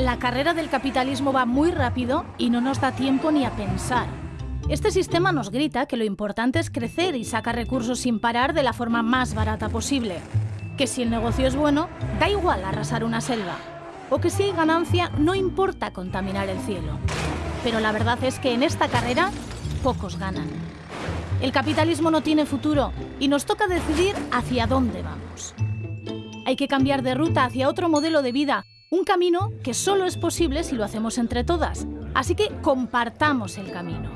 La carrera del capitalismo va muy rápido y no nos da tiempo ni a pensar. Este sistema nos grita que lo importante es crecer y sacar recursos sin parar de la forma más barata posible. Que si el negocio es bueno, da igual arrasar una selva. O que si hay ganancia, no importa contaminar el cielo. Pero la verdad es que en esta carrera, pocos ganan. El capitalismo no tiene futuro y nos toca decidir hacia dónde vamos. Hay que cambiar de ruta hacia otro modelo de vida, un camino que solo es posible si lo hacemos entre todas. Así que compartamos el camino.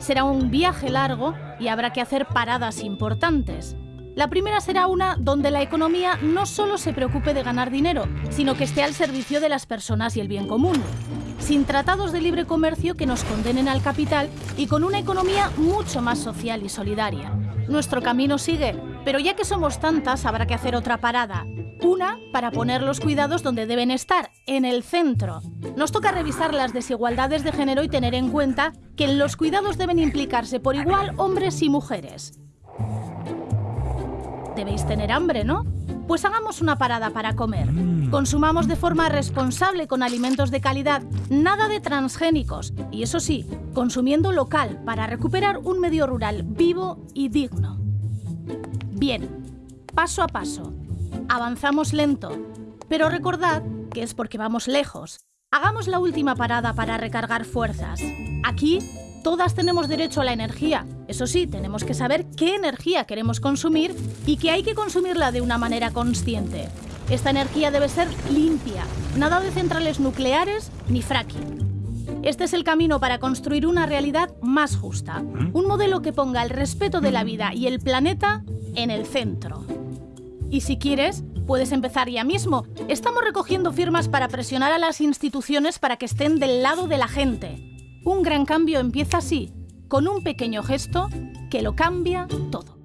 Será un viaje largo y habrá que hacer paradas importantes. La primera será una donde la economía no solo se preocupe de ganar dinero, sino que esté al servicio de las personas y el bien común sin tratados de libre comercio que nos condenen al capital y con una economía mucho más social y solidaria. Nuestro camino sigue, pero ya que somos tantas habrá que hacer otra parada. Una para poner los cuidados donde deben estar, en el centro. Nos toca revisar las desigualdades de género y tener en cuenta que en los cuidados deben implicarse por igual hombres y mujeres. Debéis tener hambre, ¿no? Pues hagamos una parada para comer. Mm. Consumamos de forma responsable con alimentos de calidad, nada de transgénicos. Y eso sí, consumiendo local para recuperar un medio rural vivo y digno. Bien, paso a paso. Avanzamos lento. Pero recordad que es porque vamos lejos. Hagamos la última parada para recargar fuerzas. Aquí Todas tenemos derecho a la energía. Eso sí, tenemos que saber qué energía queremos consumir y que hay que consumirla de una manera consciente. Esta energía debe ser limpia, nada de centrales nucleares ni fracking. Este es el camino para construir una realidad más justa, un modelo que ponga el respeto de la vida y el planeta en el centro. Y si quieres, puedes empezar ya mismo. Estamos recogiendo firmas para presionar a las instituciones para que estén del lado de la gente. Un gran cambio empieza así, con un pequeño gesto que lo cambia todo.